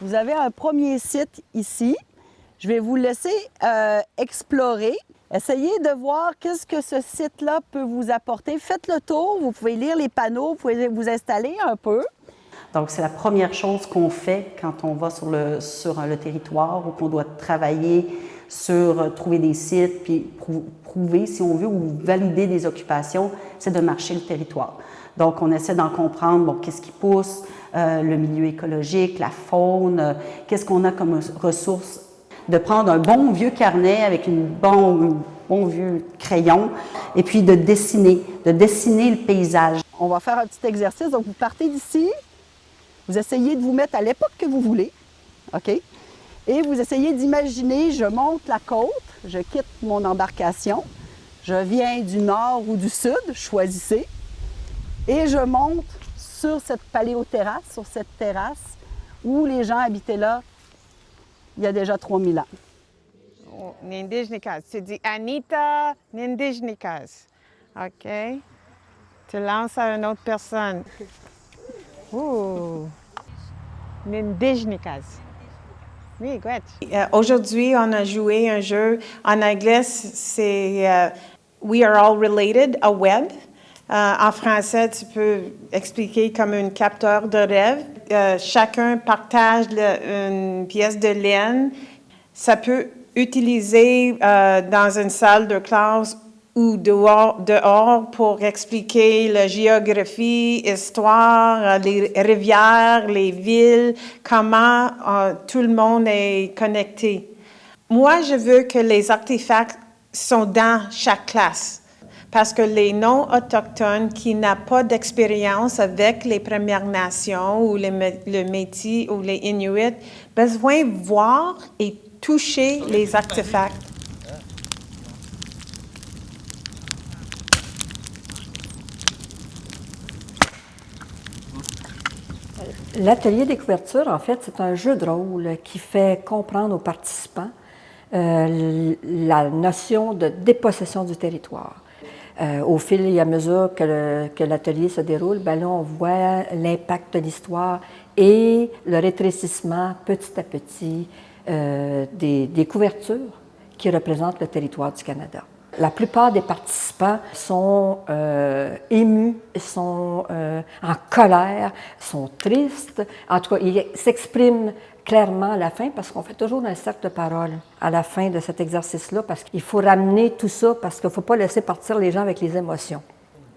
Vous avez un premier site ici. Je vais vous laisser euh, explorer. Essayez de voir qu'est-ce que ce site-là peut vous apporter. Faites le tour, vous pouvez lire les panneaux, vous pouvez vous installer un peu. Donc, c'est la première chose qu'on fait quand on va sur le, sur le territoire ou qu'on doit travailler sur euh, trouver des sites, puis prouver, si on veut, ou valider des occupations, c'est de marcher le territoire. Donc, on essaie d'en comprendre, qu'est-ce qui pousse, euh, le milieu écologique, la faune, euh, qu'est-ce qu'on a comme ressources, de prendre un bon vieux carnet avec une bon, bon vieux crayon, et puis de dessiner, de dessiner le paysage. On va faire un petit exercice. Donc, vous partez d'ici, vous essayez de vous mettre à l'époque que vous voulez, OK? Et vous essayez d'imaginer, je monte la côte, je quitte mon embarcation, je viens du nord ou du sud, choisissez, et je monte sur cette paléoterrasse, sur cette terrasse, où les gens habitaient là il y a déjà 3000 ans. Nindijnikas. Tu dis Anita Nindijnikas. OK? Tu lances à une autre personne. Ouh! Nindijnikas. Oui. Euh, Aujourd'hui, on a joué un jeu en anglais, c'est euh, We are all related, a web. Euh, en français, tu peux expliquer comme un capteur de rêve. Chacun partage une pièce de laine. Ça peut utiliser dans une salle de classe ou dehors, dehors pour expliquer la géographie, histoire, les rivières, les villes, comment euh, tout le monde est connecté. Moi, je veux que les artefacts sont dans chaque classe. Parce que les non-autochtones qui n'ont pas d'expérience avec les Premières Nations ou les, le Métis ou les Inuits, besoin de voir et toucher les artefacts. L'atelier des couvertures, en fait, c'est un jeu de rôle qui fait comprendre aux participants euh, la notion de dépossession du territoire. Euh, au fil et à mesure que l'atelier se déroule, ben là, on voit l'impact de l'histoire et le rétrécissement petit à petit euh, des, des couvertures qui représentent le territoire du Canada. La plupart des participants sont euh, émus, sont euh, en colère, sont tristes. En tout cas, ils s'expriment clairement à la fin parce qu'on fait toujours un cercle de parole à la fin de cet exercice-là parce qu'il faut ramener tout ça parce qu'il ne faut pas laisser partir les gens avec les émotions.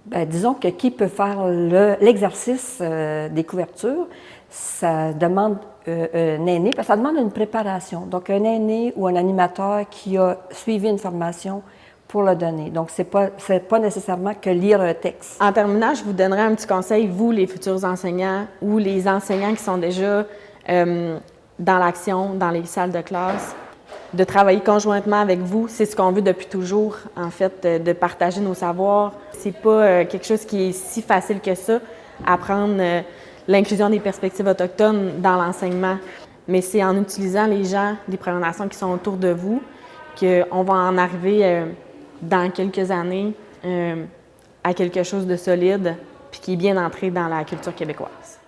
Ben, disons que qui peut faire le- l'exercice euh, des couvertures, ça demande un aîné, parce que ça demande une préparation. Donc, un aîné ou un animateur qui a suivi une formation pour le donner. Donc, ce n'est pas, pas nécessairement que lire un texte. En terminant, je vous donnerai un petit conseil, vous, les futurs enseignants ou les enseignants qui sont déjà euh, dans l'action, dans les salles de classe, de travailler conjointement avec vous. C'est ce qu'on veut depuis toujours, en fait, de partager nos savoirs. C'est pas euh, quelque chose qui est si facile que ça, apprendre euh, l'inclusion des perspectives autochtones dans l'enseignement. Mais c'est en utilisant les gens des Premières qui sont autour de vous qu'on va en arriver dans quelques années euh, à quelque chose de solide puis qui est bien entré dans la culture québécoise.